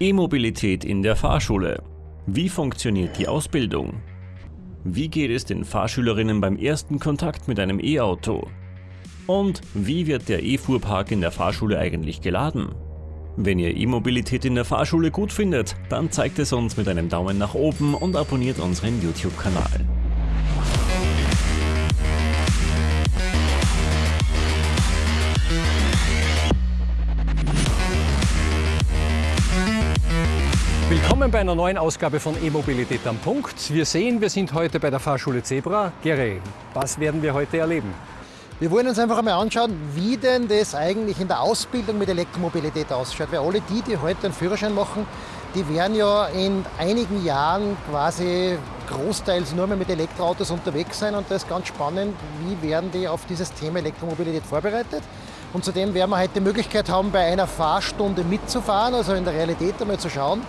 E-Mobilität in der Fahrschule. Wie funktioniert die Ausbildung? Wie geht es den Fahrschülerinnen beim ersten Kontakt mit einem E-Auto? Und wie wird der E-Fuhrpark in der Fahrschule eigentlich geladen? Wenn ihr E-Mobilität in der Fahrschule gut findet, dann zeigt es uns mit einem Daumen nach oben und abonniert unseren YouTube-Kanal. Willkommen bei einer neuen Ausgabe von E-Mobilität am Punkt. Wir sehen, wir sind heute bei der Fahrschule Zebra. Gere, was werden wir heute erleben? Wir wollen uns einfach einmal anschauen, wie denn das eigentlich in der Ausbildung mit Elektromobilität ausschaut. Weil alle die, die heute einen Führerschein machen, die werden ja in einigen Jahren quasi großteils nur mehr mit Elektroautos unterwegs sein. Und das ist ganz spannend, wie werden die auf dieses Thema Elektromobilität vorbereitet. Und zudem werden wir heute die Möglichkeit haben, bei einer Fahrstunde mitzufahren, also in der Realität einmal zu schauen,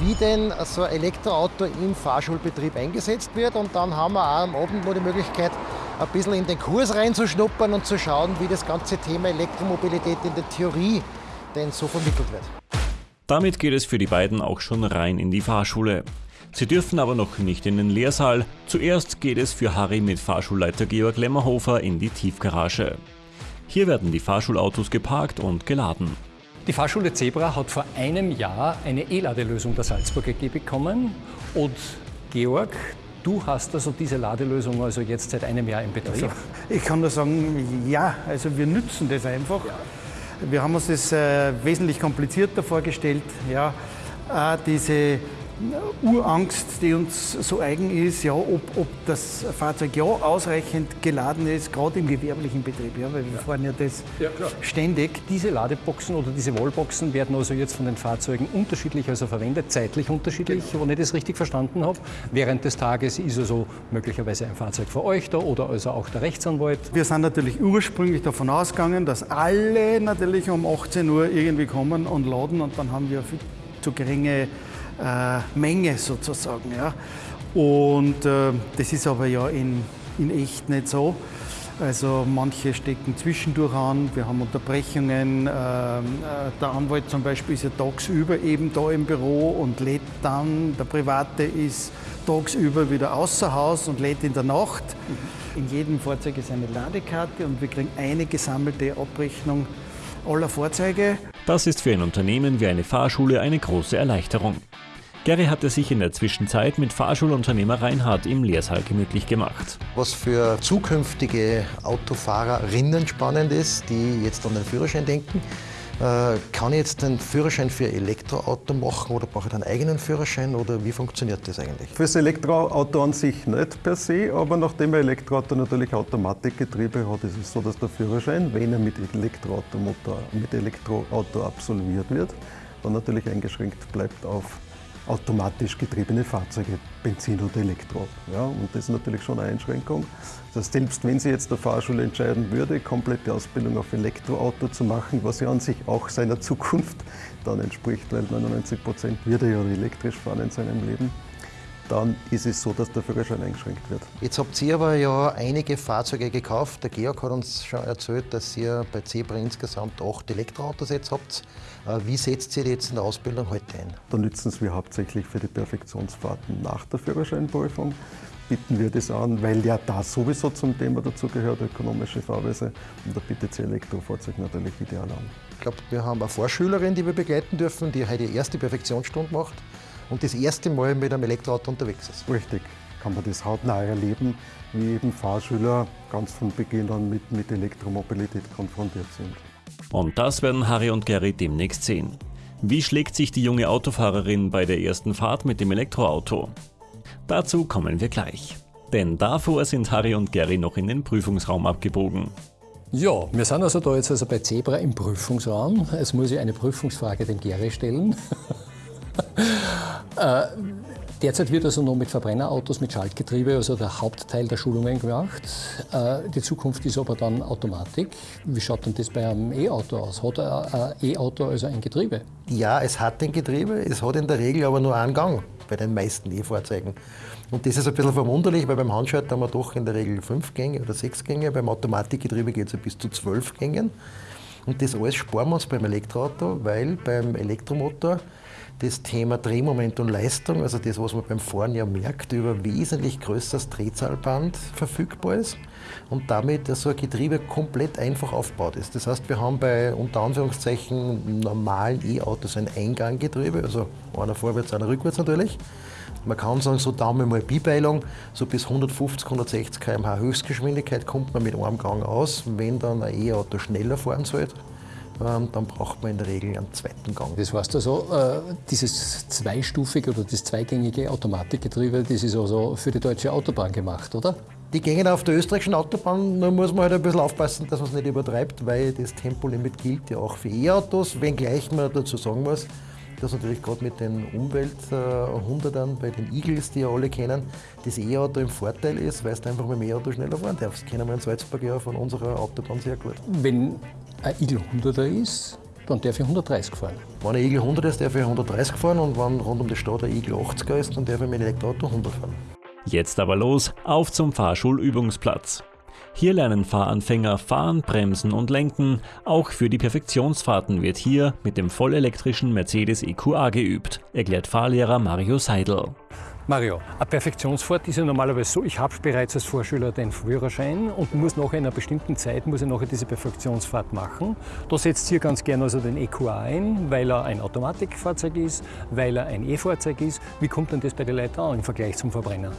wie denn so ein Elektroauto im Fahrschulbetrieb eingesetzt wird. Und dann haben wir auch am Abend noch die Möglichkeit, ein bisschen in den Kurs reinzuschnuppern und zu schauen, wie das ganze Thema Elektromobilität in der Theorie denn so vermittelt wird. Damit geht es für die beiden auch schon rein in die Fahrschule. Sie dürfen aber noch nicht in den Lehrsaal. Zuerst geht es für Harry mit Fahrschulleiter Georg Lemmerhofer in die Tiefgarage. Hier werden die Fahrschulautos geparkt und geladen. Die Fahrschule Zebra hat vor einem Jahr eine E-Ladelösung der Salzburg AG bekommen. Und Georg, du hast also diese Ladelösung also jetzt seit einem Jahr im Betrieb. Also, ich kann nur sagen, ja, also wir nützen das einfach. Ja. Wir haben uns das äh, wesentlich komplizierter vorgestellt. Ja, äh, diese Urangst, die uns so eigen ist, ja, ob, ob das Fahrzeug ja ausreichend geladen ist, gerade im gewerblichen Betrieb, ja, weil wir ja. fahren ja das ja, ständig. Diese Ladeboxen oder diese Wallboxen werden also jetzt von den Fahrzeugen unterschiedlich also verwendet, zeitlich unterschiedlich, genau. wenn ich das richtig verstanden habe. Während des Tages ist also möglicherweise ein Fahrzeug für euch da oder also auch der Rechtsanwalt. Wir sind natürlich ursprünglich davon ausgegangen, dass alle natürlich um 18 Uhr irgendwie kommen und laden und dann haben wir viel zu geringe Menge sozusagen. Ja. Und äh, das ist aber ja in, in echt nicht so. Also manche stecken zwischendurch an, wir haben Unterbrechungen. Ähm, äh, der Anwalt zum Beispiel ist ja tagsüber eben da im Büro und lädt dann. Der Private ist tagsüber wieder außer Haus und lädt in der Nacht. Mhm. In jedem Fahrzeug ist eine Ladekarte und wir kriegen eine gesammelte Abrechnung aller Fahrzeuge. Das ist für ein Unternehmen wie eine Fahrschule eine große Erleichterung. Gary hatte sich in der Zwischenzeit mit Fahrschulunternehmer Reinhard im Lehrsaal gemütlich gemacht. Was für zukünftige Autofahrerinnen spannend ist, die jetzt an den Führerschein denken, äh, kann ich jetzt einen Führerschein für Elektroauto machen oder brauche ich einen eigenen Führerschein oder wie funktioniert das eigentlich? Fürs Elektroauto an sich nicht per se, aber nachdem ein Elektroauto natürlich Automatikgetriebe hat, ist es so, dass der Führerschein, wenn er mit Elektroautomotor, mit Elektroauto absolviert wird, dann natürlich eingeschränkt bleibt auf automatisch getriebene Fahrzeuge, Benzin oder Elektro. Ja, und das ist natürlich schon eine Einschränkung. Das selbst wenn sie jetzt der Fahrschule entscheiden würde, komplette Ausbildung auf Elektroauto zu machen, was ja an sich auch seiner Zukunft dann entspricht, weil 99 Prozent wird er ja elektrisch fahren in seinem Leben, dann ist es so, dass der Führerschein eingeschränkt wird. Jetzt habt ihr aber ja einige Fahrzeuge gekauft. Der Georg hat uns schon erzählt, dass ihr bei Zebra insgesamt acht Elektroautos jetzt habt. Äh, wie setzt ihr die jetzt in der Ausbildung heute ein? Da nützen wir hauptsächlich für die Perfektionsfahrten nach der Führerscheinprüfung. Bieten wir das an, weil ja da sowieso zum Thema dazu gehört, ökonomische Fahrweise. Und da bietet sich Elektrofahrzeug natürlich ideal an. Ich glaube, wir haben eine Vorschülerin, die wir begleiten dürfen, die heute die erste Perfektionsstunde macht und das erste Mal mit einem Elektroauto unterwegs ist. Richtig, kann man das hautnah erleben, wie eben Fahrschüler ganz von Beginn an mit, mit Elektromobilität konfrontiert sind. Und das werden Harry und Gary demnächst sehen. Wie schlägt sich die junge Autofahrerin bei der ersten Fahrt mit dem Elektroauto? Dazu kommen wir gleich. Denn davor sind Harry und Gary noch in den Prüfungsraum abgebogen. Ja, wir sind also da jetzt also bei Zebra im Prüfungsraum. Es muss ich eine Prüfungsfrage dem Gary stellen. äh, Derzeit wird also noch mit Verbrennerautos mit Schaltgetriebe, also der Hauptteil der Schulungen gemacht. Äh, die Zukunft ist aber dann Automatik. Wie schaut denn das bei einem E-Auto aus? Hat ein E-Auto also ein Getriebe? Ja, es hat ein Getriebe, es hat in der Regel aber nur einen Gang bei den meisten E-Fahrzeugen. Und das ist ein bisschen verwunderlich, weil beim Handschalter haben wir doch in der Regel fünf Gänge oder sechs Gänge. Beim Automatikgetriebe geht es ja bis zu zwölf Gängen. Und das alles sparen wir uns beim Elektroauto, weil beim Elektromotor das Thema Drehmoment und Leistung, also das, was man beim Fahren ja merkt, über wesentlich größeres Drehzahlband verfügbar ist und damit so ein Getriebe komplett einfach aufgebaut ist. Das heißt, wir haben bei unter Anführungszeichen normalen E-Autos ein Einganggetriebe, also einer vorwärts, einer rückwärts natürlich. Man kann sagen, so Daumen mal Bibeilung, so bis 150, 160 km/h Höchstgeschwindigkeit kommt man mit einem Gang aus. Wenn dann ein E-Auto schneller fahren sollte, dann braucht man in der Regel einen zweiten Gang. Das heißt also, äh, dieses zweistufige oder das zweigängige Automatikgetriebe, das ist also für die deutsche Autobahn gemacht, oder? Die gängen auf der österreichischen Autobahn, da muss man halt ein bisschen aufpassen, dass man es nicht übertreibt, weil das Tempolimit gilt ja auch für E-Autos, wenngleich man dazu sagen muss, dass natürlich gerade mit den Umwelt-100ern bei den Eagles, die ja alle kennen, das E-Auto im Vorteil ist, weil du einfach mit dem E-Auto schneller fahren darfst. Das kennen wir in Salzburg ja von unserer Autobahn sehr gut. Wenn ein Eagle 100er ist, dann darf ich 130 fahren. Wenn ein Eagle 100 ist, darf ich 130 fahren und wenn rund um die Stadt ein Eagle 80er ist, dann darf ich mit dem Elektroauto 100 fahren. Jetzt aber los, auf zum Fahrschulübungsplatz. Hier lernen Fahranfänger fahren, bremsen und lenken. Auch für die Perfektionsfahrten wird hier mit dem vollelektrischen Mercedes EQA geübt, erklärt Fahrlehrer Mario Seidel. Mario, eine Perfektionsfahrt ist ja normalerweise so, ich habe bereits als Vorschüler den Führerschein und muss nach einer bestimmten Zeit muss ich nachher diese Perfektionsfahrt machen. Da setzt hier ganz gerne also den EQA ein, weil er ein Automatikfahrzeug ist, weil er ein E-Fahrzeug ist. Wie kommt denn das bei den Leuten an im Vergleich zum Verbrenner?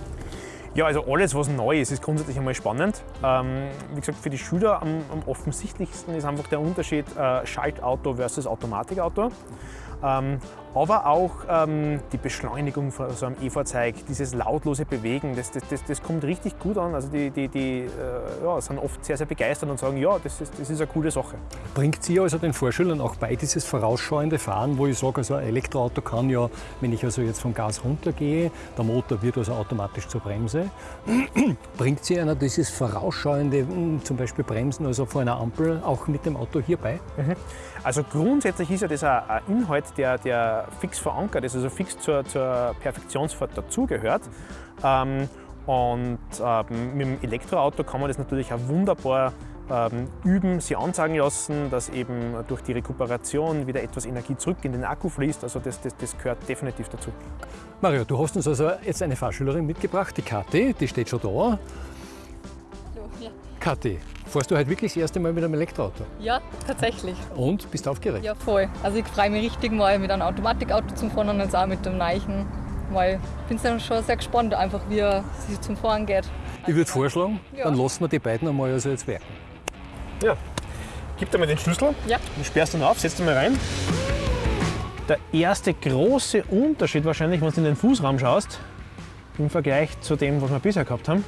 Ja, also alles, was neu ist, ist grundsätzlich einmal spannend. Ähm, wie gesagt, für die Schüler am, am, offensichtlichsten ist einfach der Unterschied äh, Schaltauto versus Automatikauto. Ähm, aber auch ähm, die Beschleunigung von so einem E-Fahrzeug, dieses lautlose Bewegen, das, das, das, das, kommt richtig gut an. Also die, die, die äh, ja, sind oft sehr, sehr begeistert und sagen, ja, das ist, das ist eine coole Sache. Bringt Sie also den Vorschülern auch bei, dieses vorausschauende Fahren, wo ich sage, also ein Elektroauto kann ja, wenn ich also jetzt vom Gas runtergehe, der Motor wird also automatisch zur Bremse. Bringt Sie einer dieses vorausschauende, hm, zum Beispiel Bremsen, also vor einer Ampel, auch mit dem Auto hierbei? Mhm. Also grundsätzlich ist ja das ein Inhalt, der, der fix verankert ist, also fix zur, zur Perfektionsfahrt dazugehört. Ähm, und ähm, mit dem Elektroauto kann man das natürlich auch wunderbar ähm, üben, sie ansagen lassen, dass eben durch die Rekuperation wieder etwas Energie zurück in den Akku fließt. Also das, das, das gehört definitiv dazu. Mario, du hast uns also jetzt eine Fahrschülerin mitgebracht, die Kathi, die steht schon da. Kathi, Fährst du heute wirklich das erste Mal mit einem Elektroauto? Ja, tatsächlich. Und? Bist du aufgeregt? Ja, voll. Also ich freue mich richtig mal mit einem Automatikauto zum Fahren und jetzt auch mit dem Neichen. Weil ich bin schon sehr gespannt, einfach wie er sich zum Fahren geht. Ich würde vorschlagen, ja. dann lassen wir die beiden einmal also jetzt werken. Ja. Gib dir mal den Schlüssel. Ja. Du sperrst ihn auf, setz ihn mal rein. Der erste große Unterschied wahrscheinlich, wenn du in den Fußraum schaust, im Vergleich zu dem, was wir bisher gehabt haben,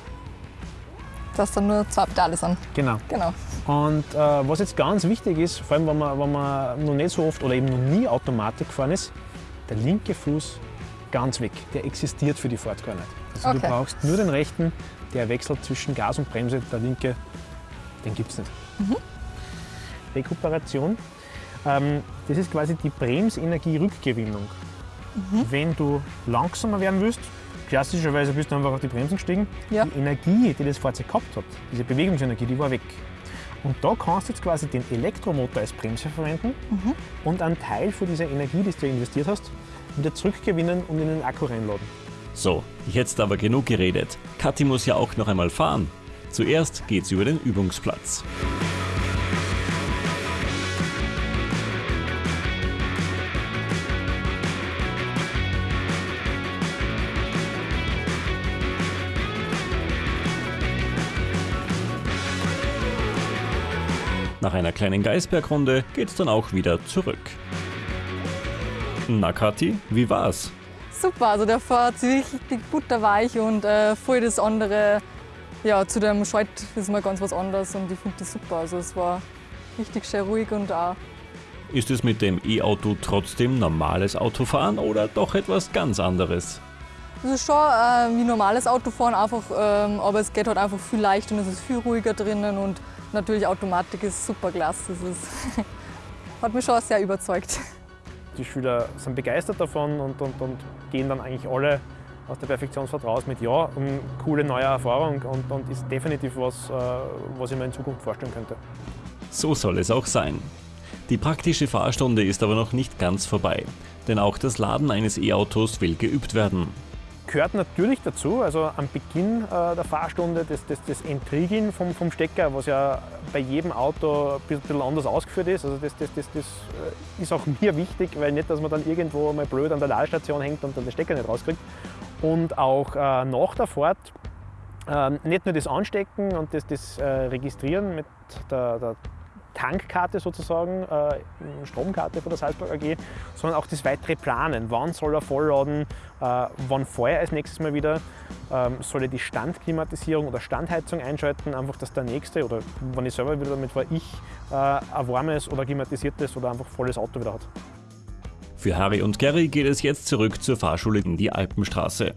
dass dann nur zwei Pedale sind. Genau. genau. Und äh, was jetzt ganz wichtig ist, vor allem wenn man, wenn man noch nicht so oft oder eben noch nie Automatik gefahren ist, der linke Fuß ganz weg. Der existiert für die Fahrt gar nicht. Also okay. du brauchst nur den rechten, der wechselt zwischen Gas und Bremse. Der linke, den gibt es nicht. Mhm. Rekuperation, ähm, das ist quasi die Bremsenergie-Rückgewinnung. Mhm. Wenn du langsamer werden willst, klassischerweise bist du einfach auf die Bremsen gestiegen. Ja. Die Energie, die das Fahrzeug gehabt hat, diese Bewegungsenergie, die war weg. Und da kannst du jetzt quasi den Elektromotor als Bremse verwenden mhm. und einen Teil von dieser Energie, die du investiert hast, wieder zurückgewinnen und in den Akku reinladen. So, jetzt aber genug geredet. Kathi muss ja auch noch einmal fahren. Zuerst geht's über den Übungsplatz. Nach einer kleinen Geisbergrunde geht's dann auch wieder zurück. Na Kathi, wie war's? Super, also der fährt richtig butterweich und äh, voll das andere, ja, zu dem Schalt ist mal ganz was anderes und ich finde das super. Also es war richtig schön ruhig und auch. Ist es mit dem E-Auto trotzdem normales Autofahren oder doch etwas ganz anderes? Es ist schon äh, wie normales Autofahren, einfach, ähm, aber es geht halt einfach viel leichter und es ist viel ruhiger drinnen und Natürlich Automatik ist super klasse. Das ist, hat mich schon sehr überzeugt. Die Schüler sind begeistert davon und, und, und gehen dann eigentlich alle aus der Perfektionsfahrt raus mit Ja, eine coole neue Erfahrung und, und ist definitiv was, äh, was ich mir in Zukunft vorstellen könnte. So soll es auch sein. Die praktische Fahrstunde ist aber noch nicht ganz vorbei. denn auch das Laden eines E-Autos will geübt werden. Gehört natürlich dazu, also am Beginn äh, der Fahrstunde das, das, das Entriegeln vom, vom Stecker, was ja bei jedem Auto ein bisschen anders ausgeführt ist. Also das, das, das, das äh, ist auch mir wichtig, weil nicht, dass man dann irgendwo mal blöd an der Ladestation hängt und dann den Stecker nicht rauskriegt. Und auch äh, nach der Fahrt ähm, nicht nur das Anstecken und das, das äh, Registrieren mit der, der Tankkarte sozusagen, äh, Stromkarte von der Salzburg AG, sondern auch das weitere Planen. Wann soll er vollladen, äh, wann ich als nächstes Mal wieder, ähm, soll ich die Standklimatisierung oder Standheizung einschalten, einfach dass der nächste oder wenn ich selber wieder damit fahre, ich äh, ein warmes oder klimatisiertes oder einfach volles Auto wieder hat. Für Harry und Gary geht es jetzt zurück zur Fahrschule in die Alpenstraße.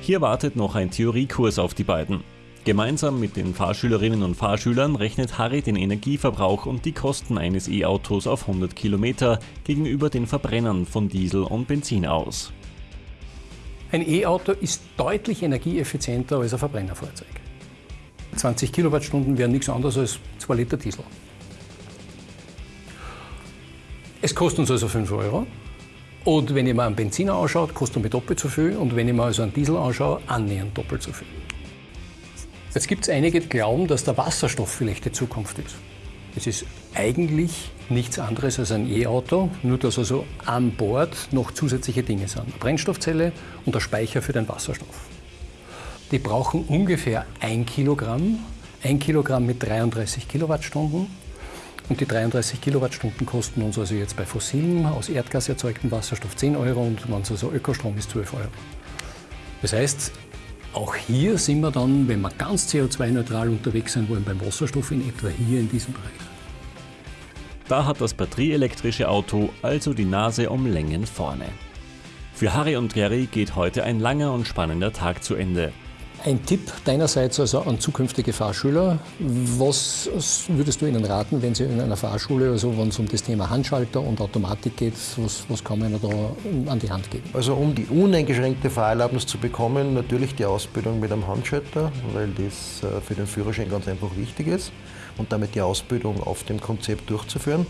Hier wartet noch ein Theoriekurs auf die beiden. Gemeinsam mit den Fahrschülerinnen und Fahrschülern rechnet Harry den Energieverbrauch und die Kosten eines E-Autos auf 100 Kilometer gegenüber den Verbrennern von Diesel und Benzin aus. Ein E-Auto ist deutlich energieeffizienter als ein Verbrennerfahrzeug. 20 Kilowattstunden wären nichts anderes als 2 Liter Diesel. Es kostet uns also 5 Euro. Und wenn ich mir einen Benziner anschaue, kostet er mir doppelt so viel. Und wenn ich mir also einen Diesel anschaue, annähernd doppelt so viel. Jetzt gibt es einige, die glauben, dass der Wasserstoff vielleicht die Zukunft ist. Es ist eigentlich nichts anderes als ein E-Auto, nur dass also an Bord noch zusätzliche Dinge sind. Eine Brennstoffzelle und der Speicher für den Wasserstoff. Die brauchen ungefähr ein Kilogramm, ein Kilogramm mit 33 Kilowattstunden. Und die 33 Kilowattstunden kosten uns also jetzt bei fossilen, aus Erdgas erzeugten Wasserstoff 10 Euro und wenn es also Ökostrom ist, 12 Euro. Das heißt, auch hier sind wir dann, wenn wir ganz CO2-neutral unterwegs sein wollen, beim Wasserstoff in etwa hier in diesem Bereich. Da hat das batterieelektrische Auto also die Nase um Längen vorne. Für Harry und Gary geht heute ein langer und spannender Tag zu Ende. Ein Tipp deinerseits also an zukünftige Fahrschüler. Was würdest du ihnen raten, wenn sie in einer Fahrschule, also wenn es um das Thema Handschalter und Automatik geht, was, was kann man ihnen da an die Hand geben? Also um die uneingeschränkte Fahrerlaubnis zu bekommen, natürlich die Ausbildung mit einem Handschalter, weil das äh, für den Führerschein ganz einfach wichtig ist und damit die Ausbildung auf dem Konzept durchzuführen.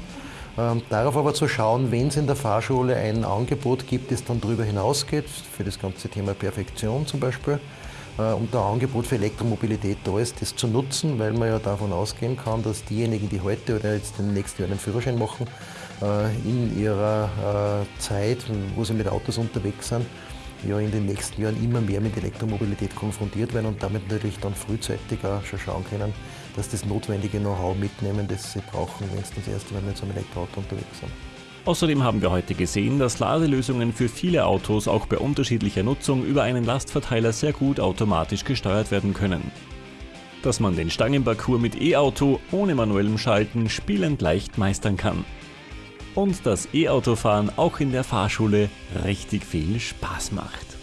Ähm, darauf aber zu schauen, wenn es in der Fahrschule ein Angebot gibt, das dann darüber hinausgeht, für das ganze Thema Perfektion zum Beispiel, und ein Angebot für Elektromobilität da ist, das zu nutzen, weil man ja davon ausgehen kann, dass diejenigen, die heute oder jetzt im nächsten Jahr einen Führerschein machen, äh, in ihrer äh, Zeit, wo sie mit Autos unterwegs sind, ja in den nächsten Jahren immer mehr mit Elektromobilität konfrontiert werden und damit natürlich dann frühzeitig auch schon schauen können, dass das notwendige Know-how mitnehmen, das sie brauchen, wenn sie das erste Mal mit so einem Elektroauto unterwegs sind. Außerdem haben wir heute gesehen, dass Ladelösungen für viele Autos auch bei unterschiedlicher Nutzung über einen Lastverteiler sehr gut automatisch gesteuert werden können. Dass man den Stangenparcours mit E-Auto ohne manuellem Schalten spielend leicht meistern kann. Und dass E-Autofahren auch in der Fahrschule richtig viel Spaß macht.